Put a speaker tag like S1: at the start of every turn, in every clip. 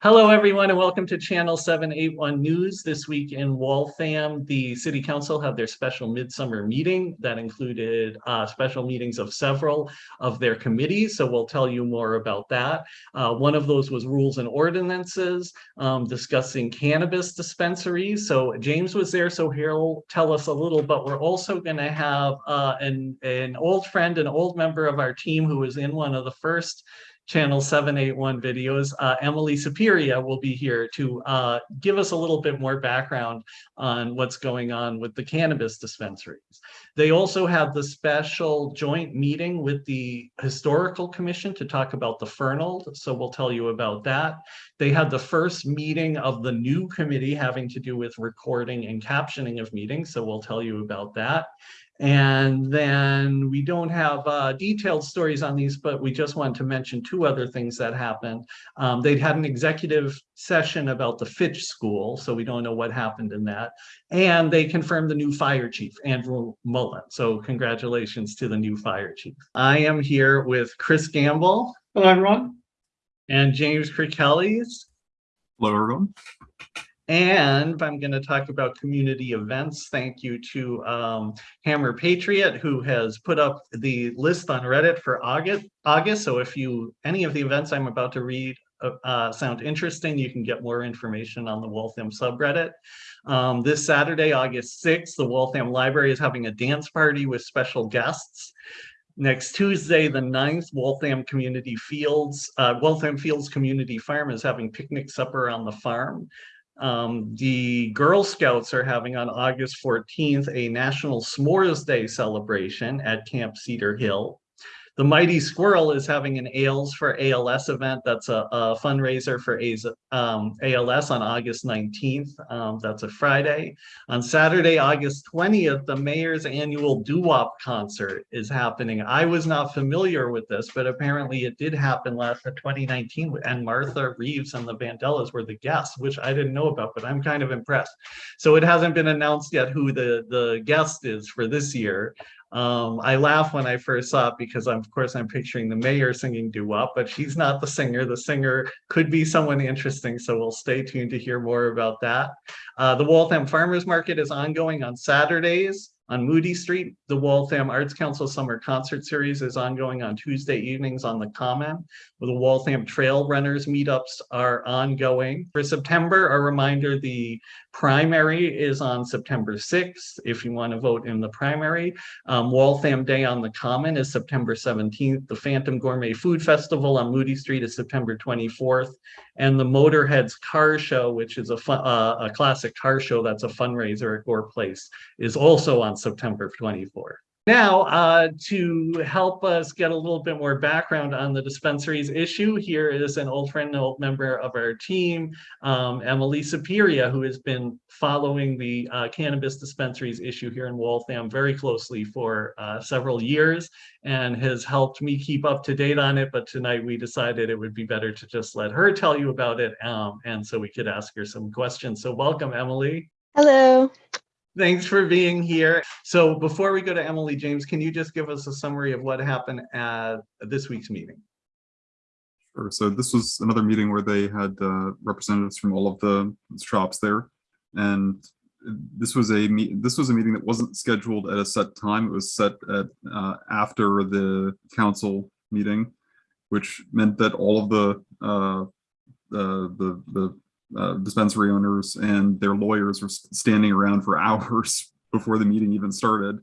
S1: Hello, everyone, and welcome to Channel 781 News. This week in Waltham, the City Council had their special midsummer meeting that included uh, special meetings of several of their committees, so we'll tell you more about that. Uh, one of those was rules and ordinances um, discussing cannabis dispensaries. So James was there, so he'll tell us a little, but we're also going to have uh, an, an old friend, an old member of our team who was in one of the first channel 781 videos. Uh, Emily Superior will be here to uh, give us a little bit more background on what's going on with the cannabis dispensaries. They also have the special joint meeting with the Historical Commission to talk about the Fernald, so we'll tell you about that. They had the first meeting of the new committee having to do with recording and captioning of meetings, so we'll tell you about that. And then we don't have uh, detailed stories on these, but we just wanted to mention two other things that happened. Um, they'd had an executive session about the Fitch School, so we don't know what happened in that. And they confirmed the new fire chief, Andrew Mullen. So congratulations to the new fire chief. I am here with Chris Gamble.
S2: Hello, everyone.
S1: And James Kirkellis.
S3: Hello, everyone.
S1: And I'm going to talk about community events. Thank you to um, Hammer Patriot, who has put up the list on Reddit for August. August. So if you any of the events I'm about to read uh, uh, sound interesting, you can get more information on the Waltham subreddit. Um, this Saturday, August 6th, the Waltham Library is having a dance party with special guests. Next Tuesday, the 9th, Waltham Community Fields, uh, Waltham Fields Community Farm is having picnic supper on the farm. Um, the Girl Scouts are having on August 14th a National S'mores Day celebration at Camp Cedar Hill. The Mighty Squirrel is having an Ales for ALS event. That's a, a fundraiser for um, ALS on August 19th. Um, that's a Friday. On Saturday, August 20th, the mayor's annual doo-wop concert is happening. I was not familiar with this, but apparently it did happen last in 2019 and Martha Reeves and the Vandellas were the guests, which I didn't know about, but I'm kind of impressed. So it hasn't been announced yet who the, the guest is for this year. Um, I laugh when I first saw it because I'm, of course I'm picturing the mayor singing doo-wop, but she's not the singer. The singer could be someone interesting, so we'll stay tuned to hear more about that. Uh, the Waltham Farmers Market is ongoing on Saturdays on Moody Street. The Waltham Arts Council Summer Concert Series is ongoing on Tuesday evenings on the Common. The Waltham Trail Runners meetups are ongoing. For September, a reminder, the primary is on September 6th, if you want to vote in the primary. Um, Waltham Day on the Common is September 17th. The Phantom Gourmet Food Festival on Moody Street is September 24th. And the Motorheads Car Show, which is a, fun, uh, a classic car show that's a fundraiser at Gore Place, is also on September 24th. Now, uh, to help us get a little bit more background on the dispensaries issue, here is an old friend, an old member of our team, um, Emily Superior, who has been following the uh, cannabis dispensaries issue here in Waltham very closely for uh, several years and has helped me keep up to date on it. But tonight we decided it would be better to just let her tell you about it um, and so we could ask her some questions. So welcome, Emily.
S4: Hello.
S1: Thanks for being here. So before we go to Emily James, can you just give us a summary of what happened at this week's meeting?
S3: Sure. So this was another meeting where they had uh, representatives from all of the shops there, and this was a this was a meeting that wasn't scheduled at a set time. It was set at uh, after the council meeting, which meant that all of the uh, the the uh, dispensary owners and their lawyers were standing around for hours before the meeting even started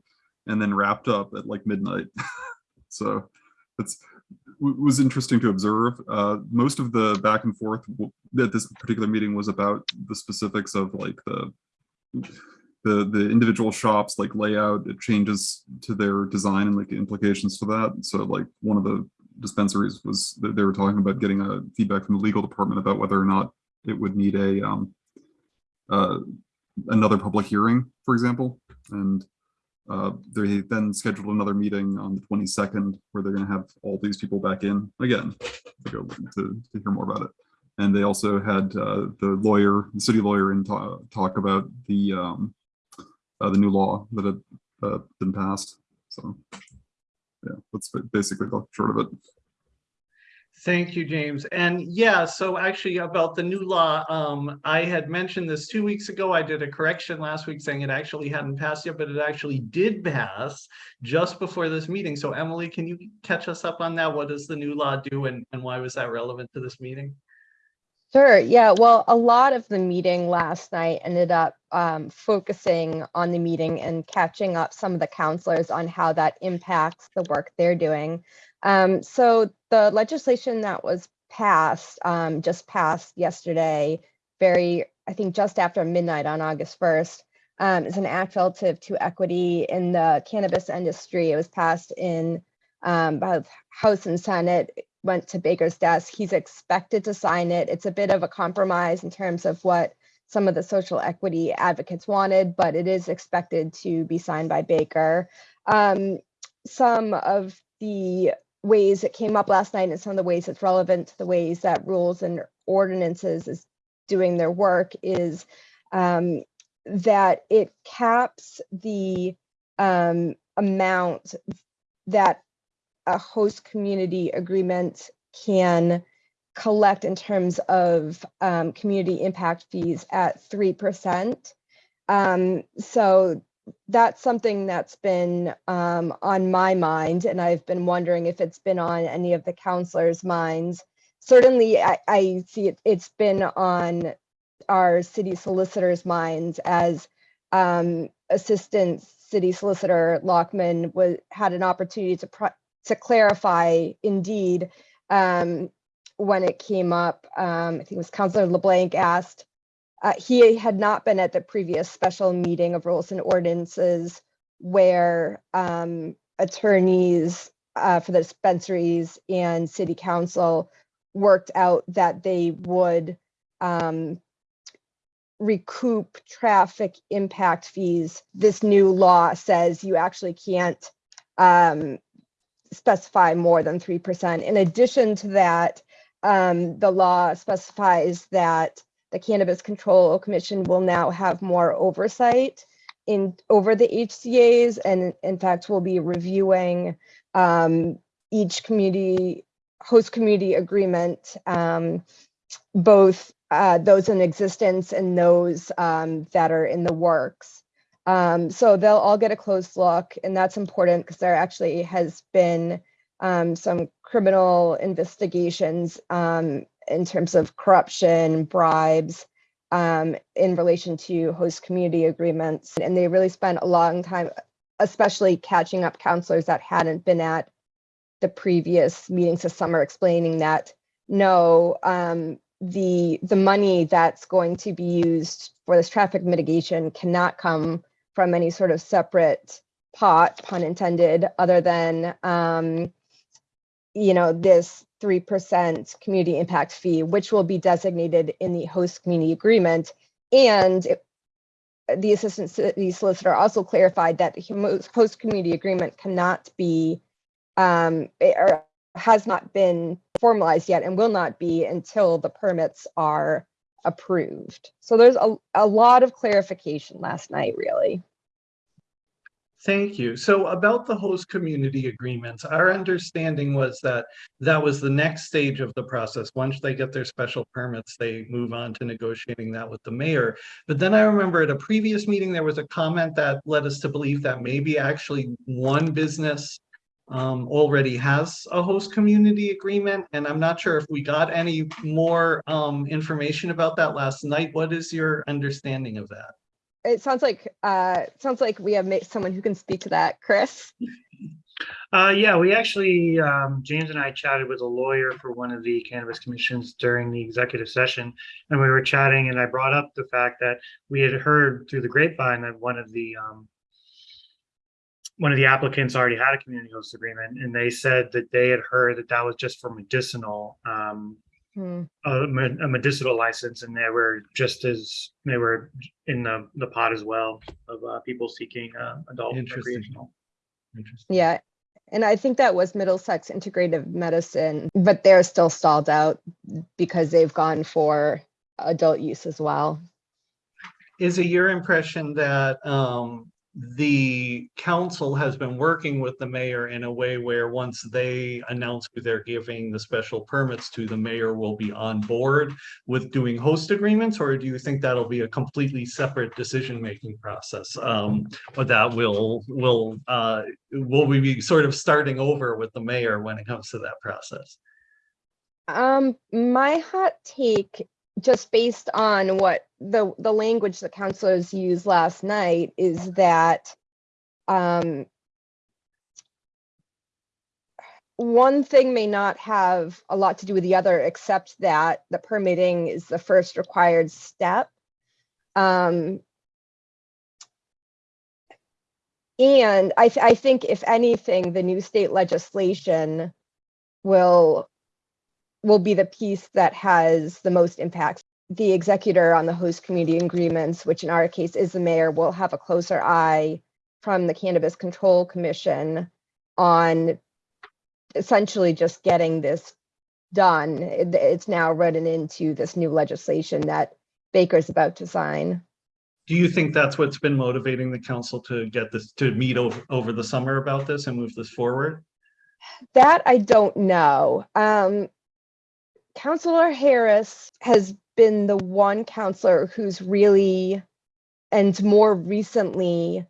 S3: and then wrapped up at like midnight. so it's was interesting to observe. Uh, most of the back and forth at this particular meeting was about the specifics of like the the the individual shops like layout it changes to their design and like the implications for that so like one of the dispensaries was they were talking about getting a feedback from the legal department about whether or not it would need a um, uh, another public hearing, for example. And uh, they then scheduled another meeting on the 22nd where they're going to have all these people back in again to go to, to hear more about it. And they also had uh, the lawyer, the city lawyer, in talk about the um, uh, the new law that had uh, been passed. So yeah, that's basically the short of it.
S1: Thank you, James. And yeah, so actually about the new law, um, I had mentioned this two weeks ago. I did a correction last week saying it actually hadn't passed yet, but it actually did pass just before this meeting. So Emily, can you catch us up on that? What does the new law do and, and why was that relevant to this meeting?
S2: Sure. Yeah. Well, a lot of the meeting last night ended up um, focusing on the meeting and catching up some of the counselors on how that impacts the work they're doing. Um, so the legislation that was passed, um, just passed yesterday, very, I think just after midnight on August 1st, um, is an act relative to equity in the cannabis industry. It was passed in um, both House and Senate went to Baker's desk. He's expected to sign it. It's a bit of a compromise in terms of what some of the social equity advocates wanted, but it is expected to be signed by Baker. Um, some of the ways it came up last night and some of the ways it's relevant to the ways that rules and ordinances is doing their work is um, that it caps the um, amount that a host community agreement can collect in terms of um, community impact fees at 3%. Um, so that's something that's been um, on my mind, and I've been wondering if it's been on any of the counselors' minds. Certainly, I, I see it, it's been on our city solicitors' minds as um, Assistant City Solicitor Lockman was had an opportunity to to clarify indeed um, when it came up, um, I think it was Councilor LeBlanc asked, uh, he had not been at the previous special meeting of rules and ordinances where um, attorneys uh, for the dispensaries and city council worked out that they would um, recoup traffic impact fees. This new law says you actually can't um, specify more than 3%. In addition to that, um, the law specifies that the Cannabis Control Commission will now have more oversight in over the HCA's and in fact will be reviewing um, each community host community agreement, um, both uh, those in existence and those um, that are in the works. Um, so they'll all get a close look, and that's important because there actually has been um, some criminal investigations um, in terms of corruption, bribes, um, in relation to host community agreements. And they really spent a long time, especially catching up counselors that hadn't been at the previous meetings this summer, explaining that no, um, the the money that's going to be used for this traffic mitigation cannot come from any sort of separate pot, pun intended, other than, um, you know, this 3% community impact fee, which will be designated in the host community agreement. And it- the assistant city solicitor also clarified that the host community agreement cannot be, um, or has not been formalized yet and will not be until the permits are approved. So there's a, a lot of clarification last night, really.
S1: Thank you. So about the host community agreements, our understanding was that that was the next stage of the process. Once they get their special permits, they move on to negotiating that with the mayor. But then I remember at a previous meeting, there was a comment that led us to believe that maybe actually one business um, already has a host community agreement. And I'm not sure if we got any more um, information about that last night. What is your understanding of that?
S2: It sounds like, uh, it sounds like we have ma- someone who can speak to that. Chris?
S4: Uh, yeah, we actually, um, James and I chatted with a lawyer for one of the cannabis commissions during the executive session. And we were chatting and I brought up the fact that we had heard through the grapevine that one of the, um, one of the applicants already had a community host agreement and they said that they had heard that that was just for medicinal, um,
S2: Hmm.
S4: a a medicinal license and they were just as, they were in the, the pot as well of, uh, people seeking, uh, adult
S1: Interesting.
S4: recreational.
S1: Interesting.
S2: Yeah. And I think that was Middlesex Integrative Medicine, but they're still stalled out because they've gone for adult use as well.
S1: Is it your impression that um, the council has been working with the mayor in a way where once they announce who they're giving the special permits to, the mayor will be on board with doing host agreements, or do you think that'll be a completely separate decision-making process? Um, but that will, will, uh, will we be sort of starting over with the mayor when it comes to that process?
S2: Um, my hot take, just based on what the, the language the counselors used last night is that, um, one thing may not have a lot to do with the other, except that the permitting is the first required step. Um, and I, th- I think if anything, the new state legislation will will be the piece that has the most impact. The executor on the host community agreements, which in our case is the mayor, will have a closer eye from the Cannabis Control Commission on essentially just getting this done. It's now written into this new legislation that Baker's about to sign.
S1: Do you think that's what's been motivating the council to get this, to meet over, over the summer about this and move this forward?
S2: That I don't know. Um, Counselor Harris has been the one counselor who's really, and more recently,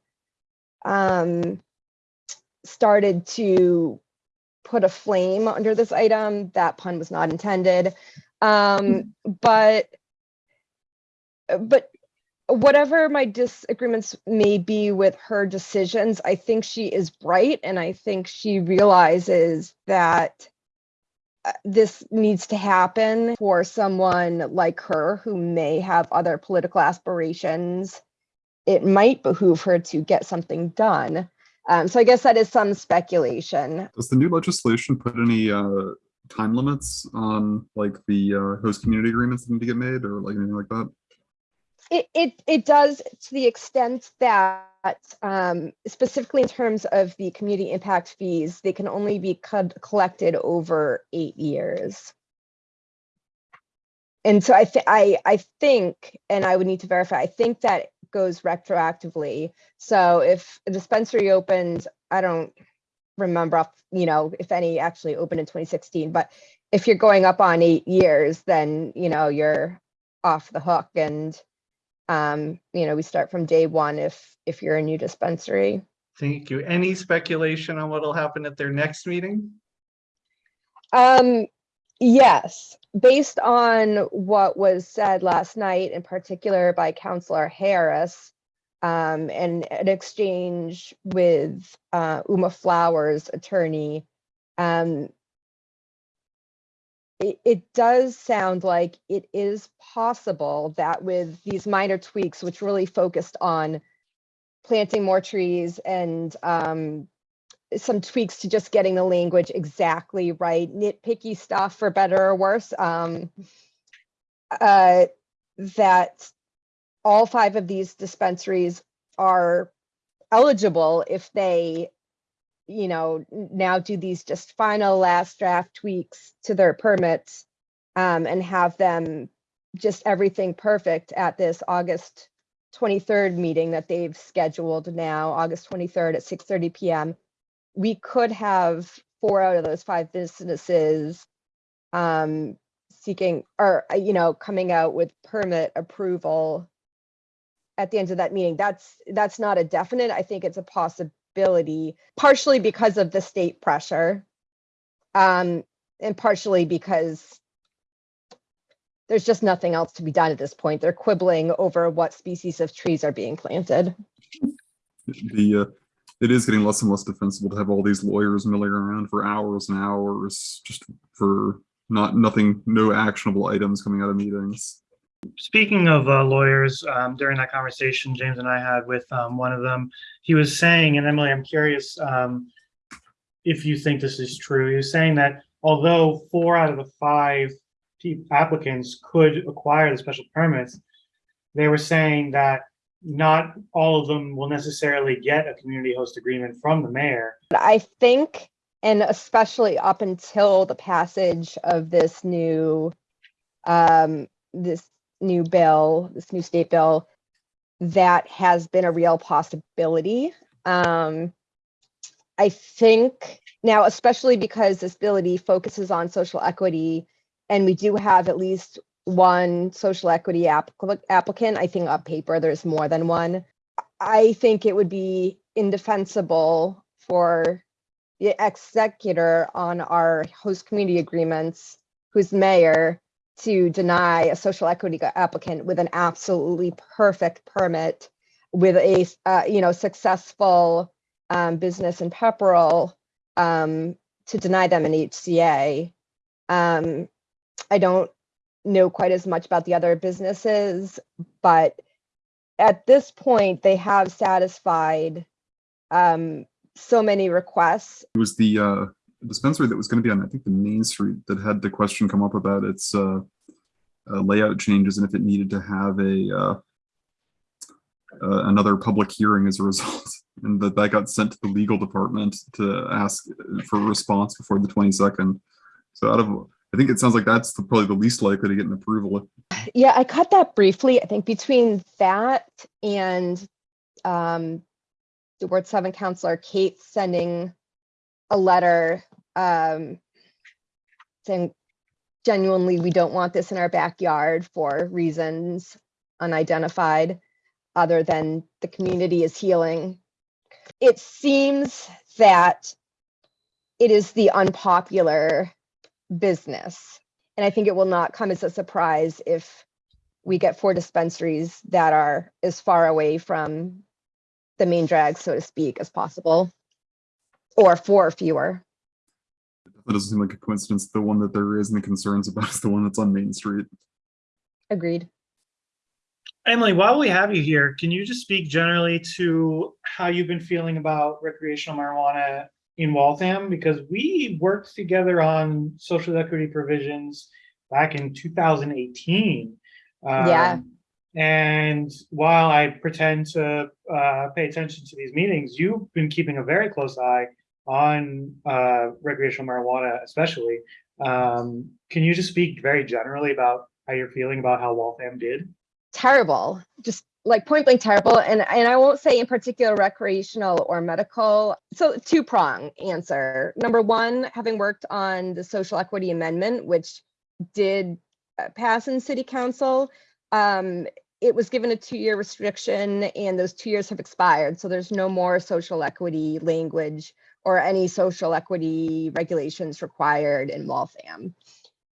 S2: um, started to put a flame under this item. That pun was not intended. Um, but, but whatever my disagreements may be with her decisions, I think she is bright and I think she realizes that this needs to happen for someone like her who may have other political aspirations. It might behoove her to get something done. Um, so I guess that is some speculation.
S3: Does the new legislation put any uh, time limits on like the uh, host community agreements that need to get made or like anything like that?
S2: It, it, it does to the extent that um, specifically in terms of the community impact fees, they can only be co- collected over eight years. And so I, I, I think, and I would need to verify, I think that goes retroactively. So if a dispensary opened, I don't remember, off- you know, if any actually opened in 2016, but if you're going up on eight years, then, you know, you're off the hook and um, you know, we start from day one if, if you're a new dispensary.
S1: Thank you. Any speculation on what'll happen at their next meeting?
S2: Um, yes, based on what was said last night, in particular by Counselor Harris, um, and an exchange with uh, Uma Flowers' attorney, um, it, it does sound like it is possible that with these minor tweaks, which really focused on planting more trees and um, some tweaks to just getting the language exactly right, nitpicky stuff for better or worse, um, uh, that all five of these dispensaries are eligible if they you know, now do these just final last draft tweaks to their permits um, and have them just everything perfect at this August 23rd meeting that they've scheduled now, August 23rd at 6:30 PM. We could have four out of those five businesses um, seeking or, uh, you know, coming out with permit approval at the end of that meeting. That's, that's not a definite. I think it's a possibility partially because of the state pressure. Um, and partially because there's just nothing else to be done at this point. They're quibbling over what species of trees are being planted.
S3: The uh, it is getting less and less defensible to have all these lawyers milling around for hours and hours just for not nothing, no actionable items coming out of meetings.
S4: Speaking of uh, lawyers, um, during that conversation James and I had with um, one of them, he was saying, and Emily, I'm curious um, if you think this is true. He was saying that although four out of the five applicants could acquire the special permits, they were saying that not all of them will necessarily get a community host agreement from the mayor.
S2: I think, and especially up until the passage of this new, um, this new bill, this new state bill, that has been a real possibility. Um, I think now, especially because this ability focuses on social equity, and we do have at least one social equity applic- applicant. I think on paper there's more than one. I think it would be indefensible for the executor on our host community agreements, who's mayor, to deny a social equity applicant with an absolutely perfect permit with a uh, you know, successful um, business in Pepperell, um, to deny them an HCA. Um, I don't know quite as much about the other businesses, but at this point, they have satisfied um, so many requests.
S3: It was the uh, dispensary that was going to be on, I think, the main street that had the question come up about its uh, uh, layout changes and if it needed to have a uh, uh, another public hearing as a result, and that that got sent to the legal department to ask for a response before the 22nd. So out of, I think it sounds like that's the, probably the least likely to get an approval.
S2: Yeah, I cut that briefly. I think between that and um, the Ward Seven Counselor Kate sending a letter um, saying genuinely, we don't want this in our backyard for reasons unidentified, other than the community is healing. It seems that it is the unpopular business. And I think it will not come as a surprise if we get four dispensaries that are as far away from the main drag, so to speak, as possible. Or four or fewer.
S3: That doesn't seem like a coincidence. The one that there is any concerns about is the one that's on Main Street.
S2: Agreed.
S4: Emily, while we have you here, can you just speak generally to how you've been feeling about recreational marijuana in Waltham? Because we worked together on social equity provisions back in 2018.
S2: Yeah.
S4: Um, And while I pretend to uh, pay attention to these meetings, you've been keeping a very close eye on uh, recreational marijuana, especially. Um, Can you just speak very generally about how you're feeling about how Waltham did?
S2: Terrible, just like point blank terrible. And, and I won't say in particular recreational or medical. So two prong answer. Number one, having worked on the social equity amendment, which did uh, pass in city council, um, it was given a two-year restriction and those two years have expired. So there's no more social equity language or any social equity regulations required in Waltham.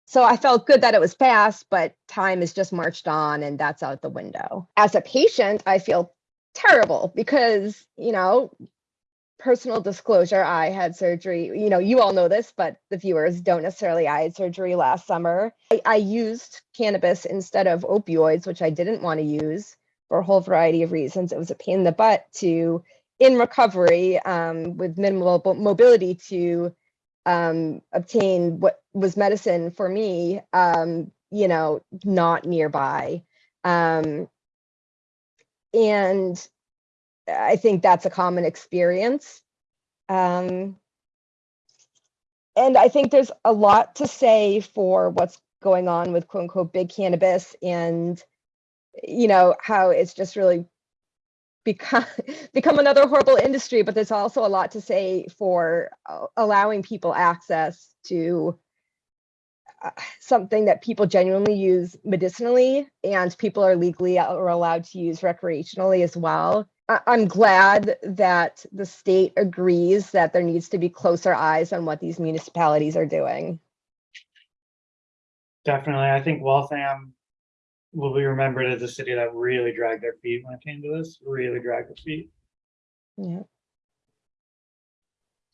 S2: So I felt good that it was passed, but time has just marched on and that's out the window. As a patient, I feel terrible because, you know, personal disclosure, I had surgery, you know, you all know this, but the viewers don't necessarily. I had surgery last summer. I, I used cannabis instead of opioids, which I didn't want to use for a whole variety of reasons. It was a pain in the butt to, in recovery um, with minimal mobility, to um, obtain what was medicine for me, um, you know, not nearby. Um, and I think that's a common experience. Um, and I think there's a lot to say for what's going on with quote unquote big cannabis and, you know, how it's just really become become another horrible industry but there's also a lot to say for uh, allowing people access to uh, something that people genuinely use medicinally and people are legally or allowed to use recreationally as well I- i'm glad that the state agrees that there needs to be closer eyes on what these municipalities are doing
S4: Definitely. I think Waltham will be remembered as a city that really dragged their feet when it came to this, really dragged their feet.
S2: yeah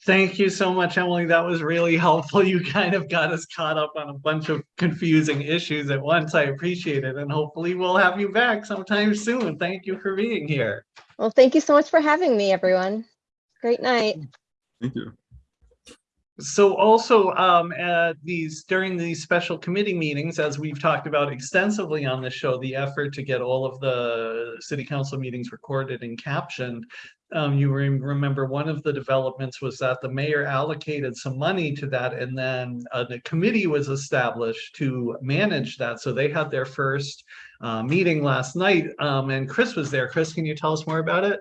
S1: Thank you so much, Emily. That was really helpful. You kind of got us caught up on a bunch of confusing issues at once. I appreciate it. And hopefully we'll have you back sometime soon. Thank you for being here.
S2: well thank you so much for having me everyone great night
S3: Thank you.
S1: So also um, at these, during these special committee meetings, as we've talked about extensively on the show, the effort to get all of the city council meetings recorded and captioned, um, you rem- remember one of the developments was that the mayor allocated some money to that and then uh, the committee was established to manage that. So they had their first uh, meeting last night um, and Chris was there. Chris, can you tell us more about it?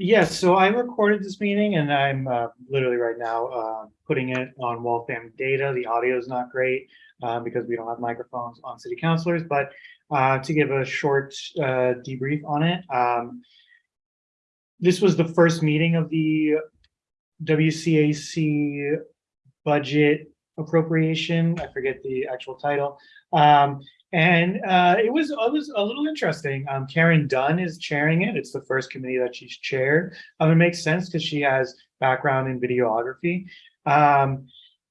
S4: Yes, so I recorded this meeting and I'm uh, literally right now uh, putting it on Waltham Data. The audio is not great uh, because we don't have microphones on city councilors, but uh, to give a short uh, debrief on it. um, This was the first meeting of the WCAC budget appropriation. I forget the actual title. Um, and uh, it was it was a little interesting. Um, Karen Dunn is chairing it. It's the first committee that she's chaired. Um, it makes sense because she has background in videography. Um,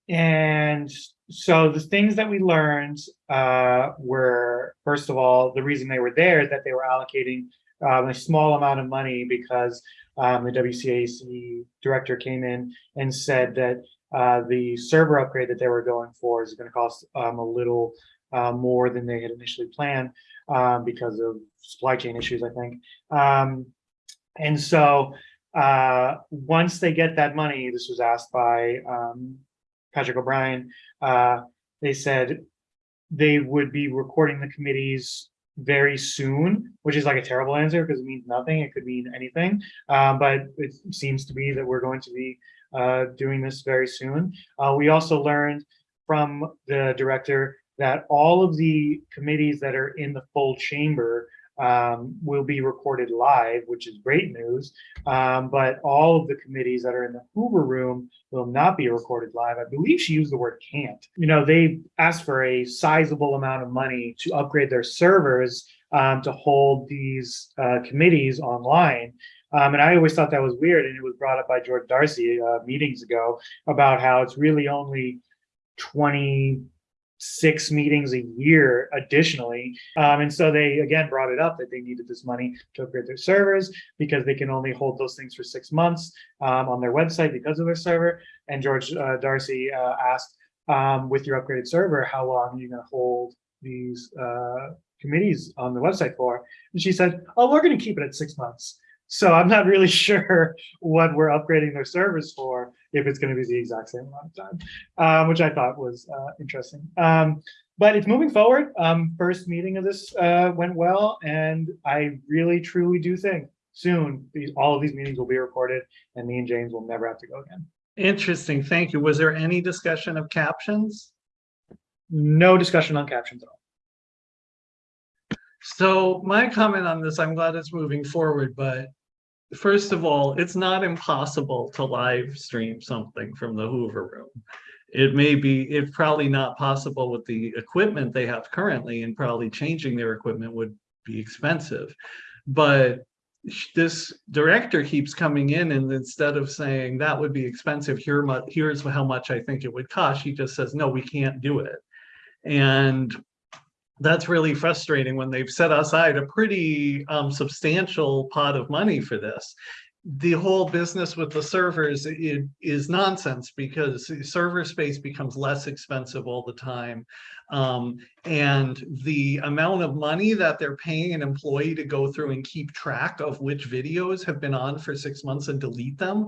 S4: and so the things that we learned uh, were, first of all, the reason they were there is that they were allocating um, a small amount of money because um, the WCAC director came in and said that uh, the server upgrade that they were going for is going to cost um, a little uh, more than they had initially planned um, because of supply chain issues, I think. Um, and so uh, once they get that money, this was asked by um, Patrick O'Brien, uh, they said they would be recording the committees very soon, which is like a terrible answer because it means nothing. It could mean anything. Um, but it seems to be that we're going to be uh, doing this very soon. Uh, we also learned from the director that all of the committees that are in the full chamber um, will be recorded live, which is great news. Um, but all of the committees that are in the Hoover room will not be recorded live. I believe she used the word can't. You know, they asked for a sizable amount of money to upgrade their servers um, to hold these uh, committees online. Um, and I always thought that was weird. And it was brought up by George Darcy uh, meetings ago about how it's really only 20 six meetings a year additionally. Um, and so they again brought it up that they needed this money to upgrade their servers because they can only hold those things for six months um, on their website because of their server. And George uh, Darcy uh, asked, um, with your upgraded server, how long are you going to hold these uh, committees on the website for? And she said, oh, we're going to keep it at six months. So I'm not really sure what we're upgrading their servers for, if it's going to be the exact same amount of time, um, which I thought was uh, interesting. Um, but it's moving forward. Um, first meeting of this uh, went well, and I really, truly do think soon these, all of these meetings will be recorded, and me and James will never have to go again.
S1: Interesting, thank you. Was there any discussion of captions?
S4: No discussion on captions at all.
S1: So my comment on this, I'm glad it's moving forward, but first of all, it's not impossible to live stream something from the Hoover room. It may be, it's probably not possible with the equipment they have currently and probably changing their equipment would be expensive. But this director keeps coming in and instead of saying that would be expensive, here here's how much I think it would cost, he just says, no, we can't do it. And that's really frustrating when they've set aside a pretty um, substantial pot of money for this. The whole business with the servers i- is nonsense because server space becomes less expensive all the time. Um, and the amount of money that they're paying an employee to go through and keep track of which videos have been on for six months and delete them.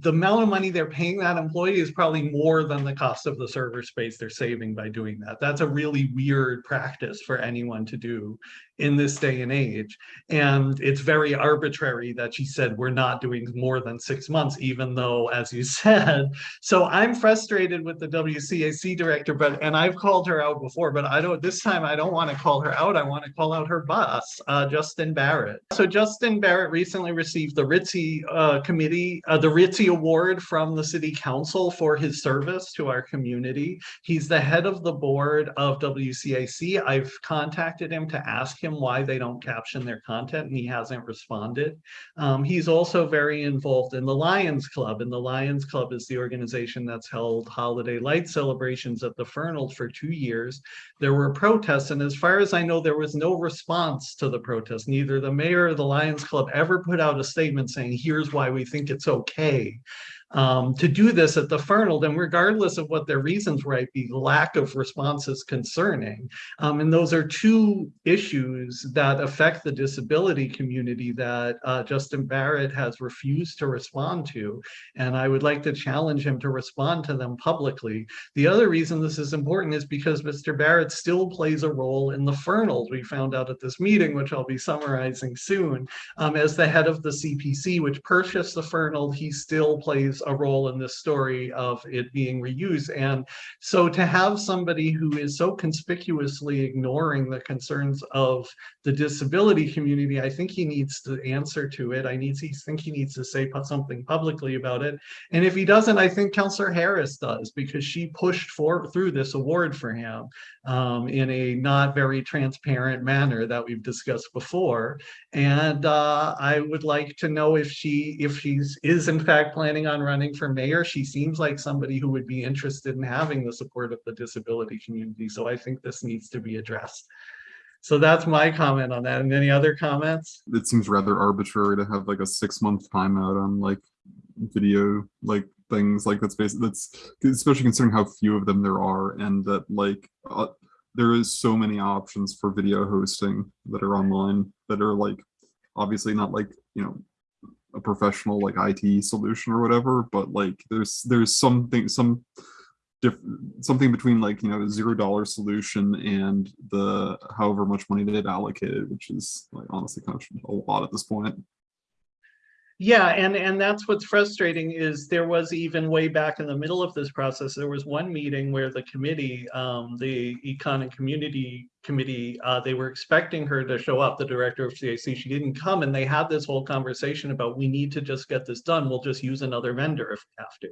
S1: The amount of money they're paying that employee is probably more than the cost of the server space they're saving by doing that. That's a really weird practice for anyone to do in this day and age. And it's very arbitrary that she said, we're not doing more than six months, even though, as you said, so I'm frustrated with the WCAC director, but, and I've called her out before, but I don't, this time I don't want to call her out. I want to call out her boss, uh, Justin Barrett. So Justin Barrett recently received the Ritzy, uh, committee, uh, the Ritzy Award from the city council for his service to our community. He's the head of the board of WCAC. I've contacted him to ask him why they don't caption their content and he hasn't responded. Um, he's also very involved in the Lions Club and the Lions Club is the organization that's held holiday light celebrations at the Fernald for two years. There were protests and as far as I know, there was no response to the protest. Neither the mayor or the Lions Club ever put out a statement saying, here's why we think it's okay. Um, to do this at the Fernald, and regardless of what their reasons might be, lack of response is concerning. Um, and those are two issues that affect the disability community that uh, Justin Barrett has refused to respond to. And I would like to challenge him to respond to them publicly. The other reason this is important is because Mr. Barrett still plays a role in the Fernald. We found out at this meeting, which I'll be summarizing soon, um, as the head of the CPC, which purchased the Fernald, he still plays a role in this story of it being reused. And so to have somebody who is so conspicuously ignoring the concerns of the disability community, I think he needs to answer to it. I need to think he needs to say something publicly about it. And if he doesn't, I think Councillor Harris does because she pushed for through this award for him um, in a not very transparent manner that we've discussed before. And uh, I would like to know if she, if she's is in fact planning on running for mayor. She seems like somebody who would be interested in having the support of the disability community. So I think this needs to be addressed. So that's my comment on that. And any other comments?
S3: It seems rather arbitrary to have like a six month timeout on like video like things like that's basically that's especially considering how few of them there are and that like uh, there is so many options for video hosting that are online that are like obviously not like you know a professional like IT solution or whatever but like there's there's something some diff something between like you know zero dollar solution and the however much money they've allocated which is like honestly kind of a lot at this point.
S1: Yeah, and, and that's what's frustrating is there was even way back in the middle of this process, there was one meeting where the committee, um, the Econ and Community Committee, uh, they were expecting her to show up, the director of CAC. She didn't come and they had this whole conversation about, we need to just get this done. We'll just use another vendor if we have to.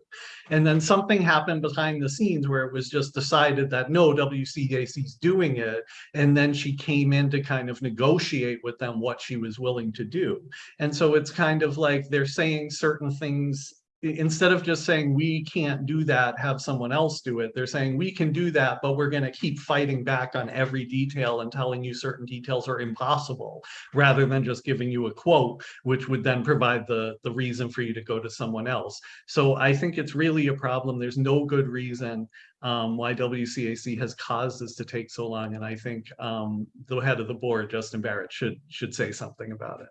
S1: And then something happened behind the scenes where it was just decided that no, WCAC is doing it. And then she came in to kind of negotiate with them what she was willing to do. And so it's kind of like they're saying certain things instead of just saying we can't do that, have someone else do it. They're saying we can do that, but we're going to keep fighting back on every detail and telling you certain details are impossible rather than just giving you a quote, which would then provide the, the reason for you to go to someone else. So I think it's really a problem. There's no good reason um, why WCAC has caused this to take so long. And I think um, the head of the board, Justin Barrett, should should say something about it.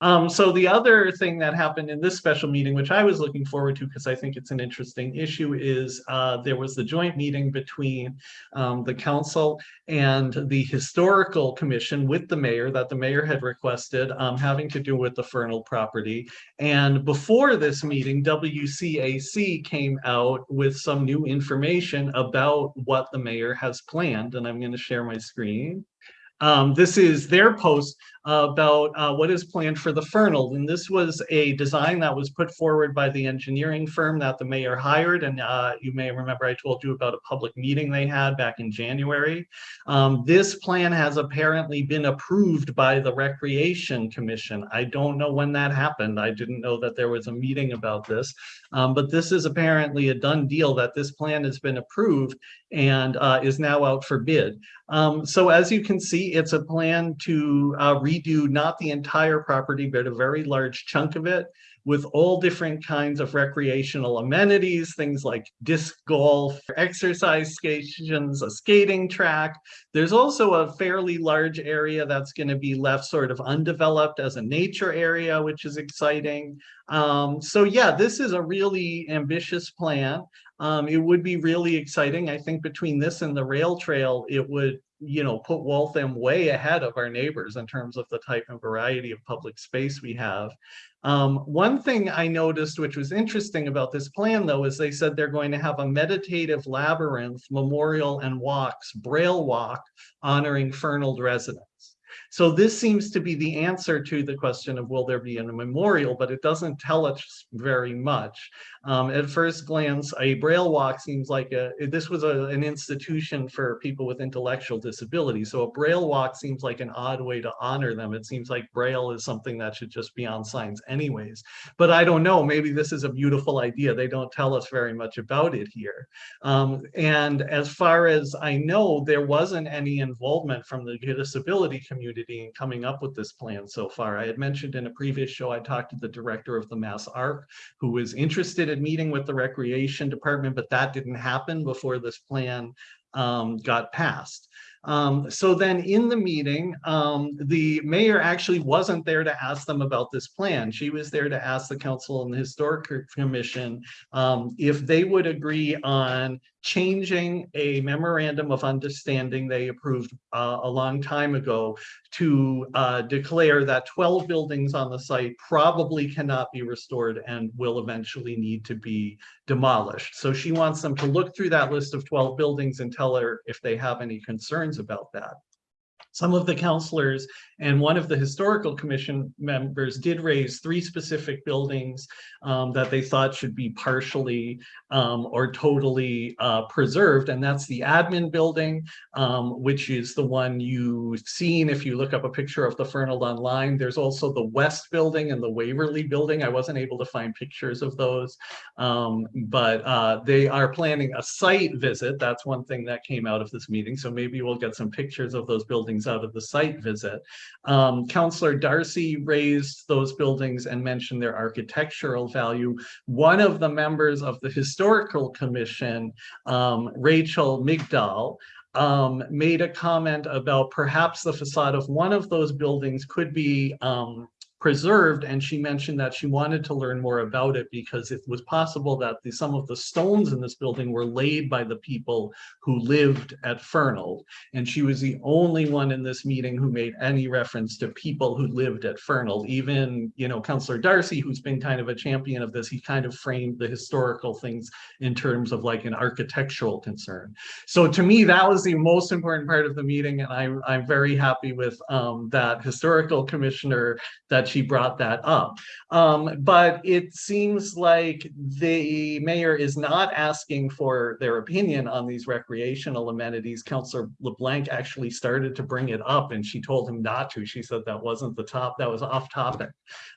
S1: Um, so the other thing that happened in this special meeting, which I was looking forward to because I think it's an interesting issue, is uh, there was the joint meeting between um, the council and the historical commission with the mayor that the mayor had requested um, having to do with the Fernald property. And before this meeting, WCAC came out with some new information about what the mayor has planned. And I'm going to share my screen. Um, this is their post about uh, what is planned for the Fernald. And this was a design that was put forward by the engineering firm that the mayor hired. And uh, you may remember I told you about a public meeting they had back in January. Um, this plan has apparently been approved by the Recreation Commission. I don't know when that happened. I didn't know that there was a meeting about this. Um, but this is apparently a done deal that this plan has been approved and uh, is now out for bid. Um, so as you can see, it's a plan to uh, redo not the entire property, but a very large chunk of it with all different kinds of recreational amenities, things like disc golf, exercise stations, a skating track. There's also a fairly large area that's going to be left sort of undeveloped as a nature area, which is exciting. Um, so yeah, this is a really ambitious plan. Um, it would be really exciting. I think between this and the rail trail, it would, you know, put Waltham way ahead of our neighbors in terms of the type and variety of public space we have. Um, one thing I noticed, which was interesting about this plan, though, is they said they're going to have a meditative labyrinth memorial and walks, braille walk, honoring Fernald residents. So this seems to be the answer to the question of will there be a memorial, but it doesn't tell us very much. Um, at first glance, a Braille walk seems like a, this was a, an institution for people with intellectual disabilities. So a Braille walk seems like an odd way to honor them. It seems like Braille is something that should just be on signs anyways. But I don't know, maybe this is a beautiful idea. They don't tell us very much about it here. Um, and as far as I know, there wasn't any involvement from the disability community community in coming up with this plan so far. I had mentioned in a previous show, I talked to the director of the Mass Arc, who was interested in meeting with the Recreation Department, but that didn't happen before this plan um, got passed. Um, so then in the meeting, um, the mayor actually wasn't there to ask them about this plan. She was there to ask the council and the historic commission um, if they would agree on changing a memorandum of understanding they approved uh, a long time ago to uh, declare that 12 buildings on the site probably cannot be restored and will eventually need to be demolished. So she wants them to look through that list of 12 buildings and tell her if they have any concerns about that. Some of the counselors and one of the historical commission members did raise three specific buildings um, that they thought should be partially um, or totally uh, preserved. And that's the admin building, um, which is the one you've seen if you look up a picture of the Fernald online. There's also the West building and the Waverly building. I wasn't able to find pictures of those, um, but uh, they are planning a site visit. That's one thing that came out of this meeting. So maybe we'll get some pictures of those buildings out of the site visit. Um, Councillor Darcy raised those buildings and mentioned their architectural value. One of the members of the Historical Commission, um, Rachel Migdal, um, made a comment about perhaps the facade of one of those buildings could be um, preserved and she mentioned that she wanted to learn more about it because it was possible that the, some of the stones in this building were laid by the people who lived at Fernald. And she was the only one in this meeting who made any reference to people who lived at Fernald. Even you know Councillor Darcy who's been kind of a champion of this he kind of framed the historical things in terms of like an architectural concern. So to me that was the most important part of the meeting and I'm, I'm very happy with um, that historical commissioner that she brought that up. Um, but it seems like the mayor is not asking for their opinion on these recreational amenities. Councillor LeBlanc actually started to bring it up and she told him not to. She said that wasn't the top, that was off topic.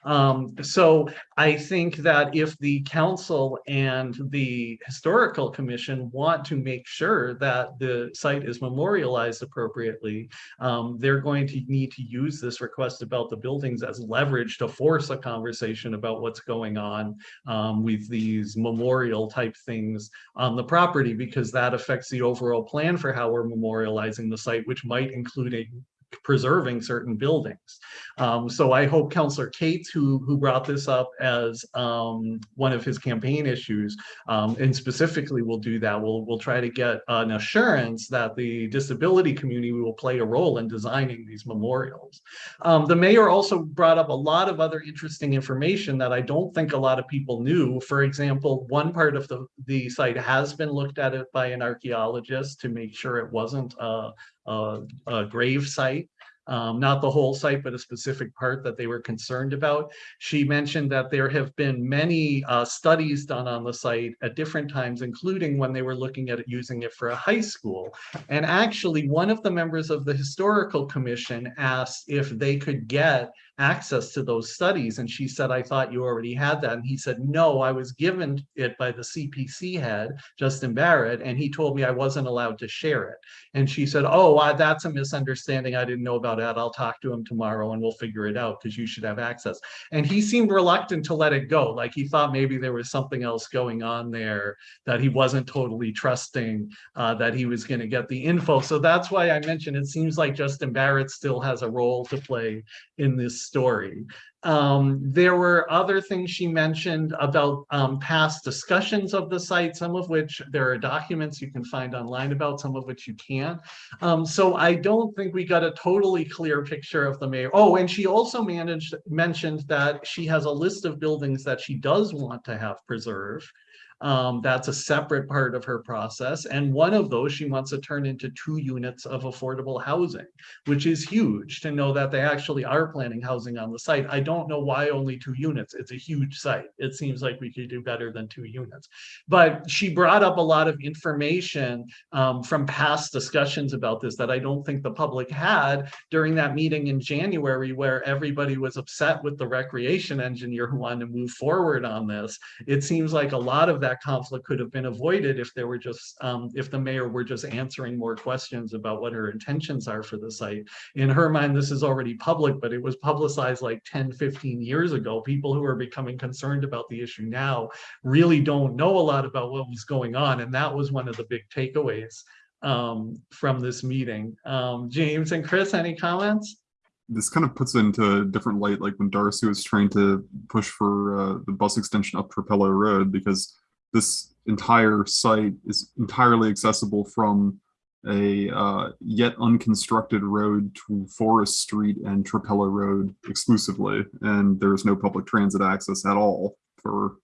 S1: Um, so I think that if the council and the historical commission want to make sure that the site is memorialized appropriately, um, they're going to need to use this request about the buildings as leverage to force a conversation about what's going on um, with these memorial type things on the property because that affects the overall plan for how we're memorializing the site, which might include a preserving certain buildings. Um, so I hope Councillor Cates, who, who brought this up as um, one of his campaign issues, um, and specifically will do that, we'll, we'll try to get an assurance that the disability community will play a role in designing these memorials. Um, the mayor also brought up a lot of other interesting information that I don't think a lot of people knew. For example, one part of the, the site has been looked at it by an archaeologist to make sure it wasn't a, a, a grave site um, not the whole site, but a specific part that they were concerned about. She mentioned that there have been many uh, studies done on the site at different times, including when they were looking at using it for a high school. And actually, one of the members of the historical commission asked if they could get access to those studies. And she said, I thought you already had that. And he said, no, I was given it by the CPC head, Justin Barrett, and he told me I wasn't allowed to share it. And she said, oh, that's a misunderstanding. I didn't know about that. I'll talk to him tomorrow and we'll figure it out because you should have access. And he seemed reluctant to let it go. Like he thought maybe there was something else going on there that he wasn't totally trusting uh, that he was going to get the info. So that's why I mentioned it seems like Justin Barrett still has a role to play in this story. Um, there were other things she mentioned about um, past discussions of the site, some of which there are documents you can find online about, some of which you can't. Um, so I don't think we got a totally clear picture of the mayor. Oh, and she also managed mentioned that she has a list of buildings that she does want to have preserved. Um, that's a separate part of her process. And one of those she wants to turn into two units of affordable housing, which is huge to know that they actually are planning housing on the site. I don't know why only two units. It's a huge site. It seems like we could do better than two units. But she brought up a lot of information um, from past discussions about this that I don't think the public had during that meeting in January where everybody was upset with the recreation engineer who wanted to move forward on this. It seems like a lot of that that conflict could have been avoided if there were just, um, if the mayor were just answering more questions about what her intentions are for the site. In her mind, this is already public, but it was publicized like 10, 15 years ago. People who are becoming concerned about the issue now really don't know a lot about what was going on. And that was one of the big takeaways um, from this meeting. Um, James and Chris, any comments?
S3: this kind of puts it into a different light, like when Darcy was trying to push for uh, the bus extension up Trapello Road, because this entire site is entirely accessible from a uh, yet unconstructed road to Forest Street and Trapello Road exclusively, and there's no public transit access at all for.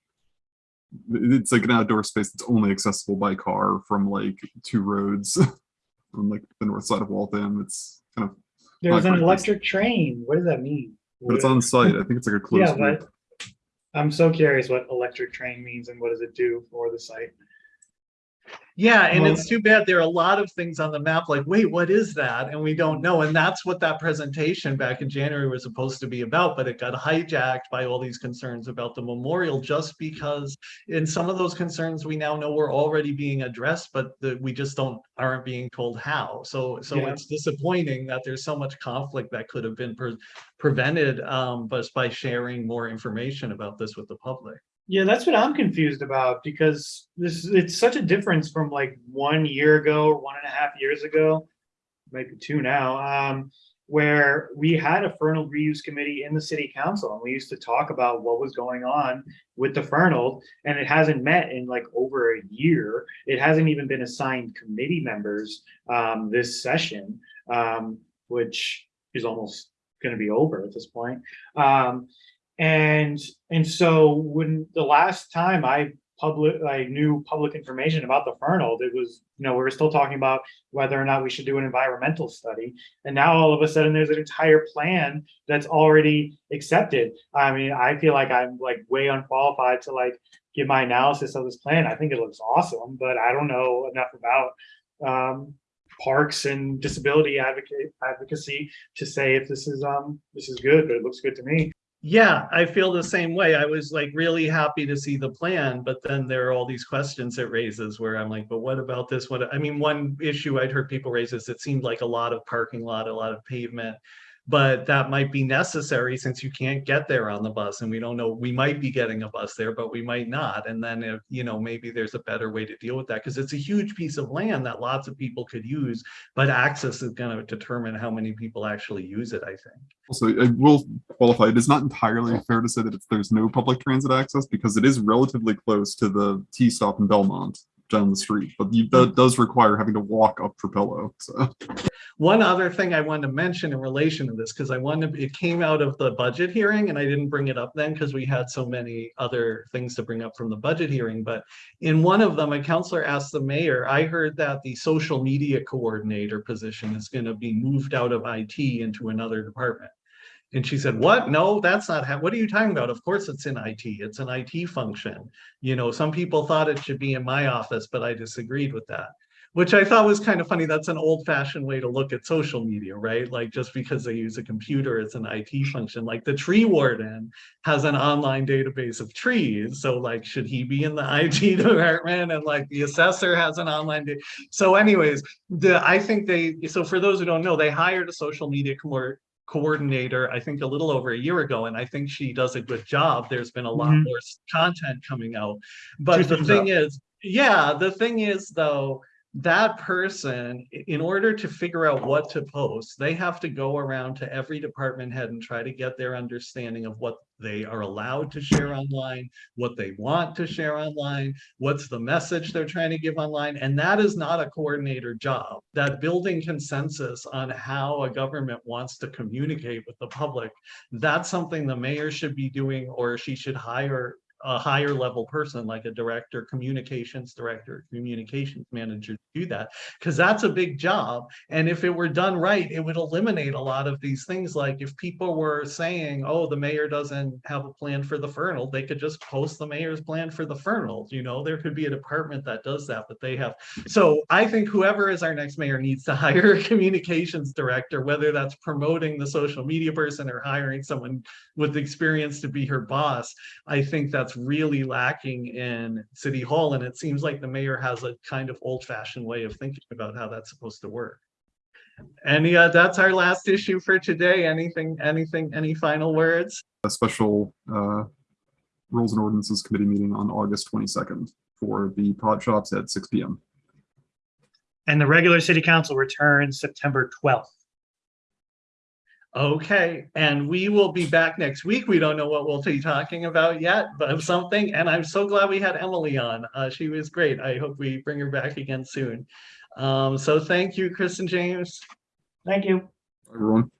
S3: It's like an outdoor space that's only accessible by car from like two roads from like the north side of Waltham. It's kind of
S4: There's an electric train. What does that mean?
S3: but it's on site. I think it's like a closed
S4: Yeah,
S3: loop.
S4: I'm so curious what electric train means and what does it do for the site?
S1: Yeah, and it's too bad. There are a lot of things on the map like, wait, what is that? And we don't know. And that's what that presentation back in January was supposed to be about, but it got hijacked by all these concerns about the memorial just because in some of those concerns we now know were already being addressed, but the, we just don't aren't being told how. So so
S4: Yeah.
S1: it's disappointing that there's so much conflict that could have been pre- prevented um but by sharing more information about this with the public.
S4: Yeah, that's what I'm confused about because this it's such a difference from like one year ago or one and a half years ago, maybe two now, um, where we had a Fernald reuse committee in the city council and we used to talk about what was going on with the Fernald and it hasn't met in like over a year. It hasn't even been assigned committee members um, this session, um, which is almost going to be over at this point. Um, and and so when the last time I public I knew public information about the Fernald, it was, you know, we were still talking about whether or not we should do an environmental study. And now all of a sudden there's an entire plan that's already accepted. I mean, I feel like I'm like way unqualified to like give my analysis of this plan. I think it looks awesome, but I don't know enough about um parks and disability advocate advocacy to say if this is um this is good, but it looks good to me.
S1: Yeah, I feel the same way. I was like really happy to see the plan, but then there are all these questions it raises where I'm like, but what about this? What, I mean, one issue I'd heard people raise is it seemed like a lot of parking lot, a lot of pavement. But that might be necessary since you can't get there on the bus and we don't know, we might be getting a bus there, but we might not. And then if, you know, maybe there's a better way to deal with that because it's a huge piece of land that lots of people could use. But access is going to determine how many people actually use it, I think.
S3: Also, I uh, will qualify, it is not entirely fair to say that there's no public transit access because it is relatively close to the T stop in Belmont down the street, but you, hmm. that does require having to walk up Trapello, so.
S1: One other thing I wanted to mention in relation to this, because I wanted, it came out of the budget hearing and I didn't bring it up then because we had so many other things to bring up from the budget hearing. But in one of them, a counselor asked the mayor, I heard that the social media coordinator position is going to be moved out of IT into another department. And she said, what? No, that's not, hap- what are you talking about? Of course it's in IT. It's an IT function. You know, some people thought it should be in my office, but I disagreed with that which I thought was kind of funny. That's an old fashioned way to look at social media, right? Like just because they use a computer, it's an IT function. Like the tree warden has an online database of trees. So like, should he be in the IT department? And like the assessor has an online. So anyways, the, I think they, so for those who don't know, they hired a social media coordinator, I think a little over a year ago, and I think she does a good job. There's been a lot
S4: Mhm.
S1: more content coming out. But
S4: Two
S1: the thing
S4: up.
S1: is, yeah, the thing is though, that person, in order to figure out what to post, they have to go around to every department head and try to get their understanding of what they are allowed to share online, what they want to share online, what's the message they're trying to give online. And that is not a coordinator job. That building consensus on how a government wants to communicate with the public, that's something the mayor should be doing, or she should hire a higher level person like a director, communications director, communications manager to do that, because that's a big job. And if it were done right, it would eliminate a lot of these things. Like if people were saying, oh, the mayor doesn't have a plan for the Fernald, they could just post the mayor's plan for the Fernald. You know, there could be a department that does that, but they have. So I think whoever is our next mayor needs to hire a communications director, whether that's promoting the social media person or hiring someone with experience to be her boss. I think that's that's really lacking in City Hall. And it seems like the mayor has a kind of old fashioned way of thinking about how that's supposed to work. And yeah, that's our last issue for today. Anything, anything, any final words?
S3: A special uh, Rules and Ordinances Committee meeting on August 22nd for the pot shops at 6 PM.
S4: And the regular city council returns September 12th.
S1: Okay, and we will be back next week. We don't know what we'll be talking about yet, but something, and I'm so glad we had Emily on. Uh, she was great. I hope we bring her back again soon. Um, so thank you, Chris and James.
S4: Thank you.
S3: Everyone.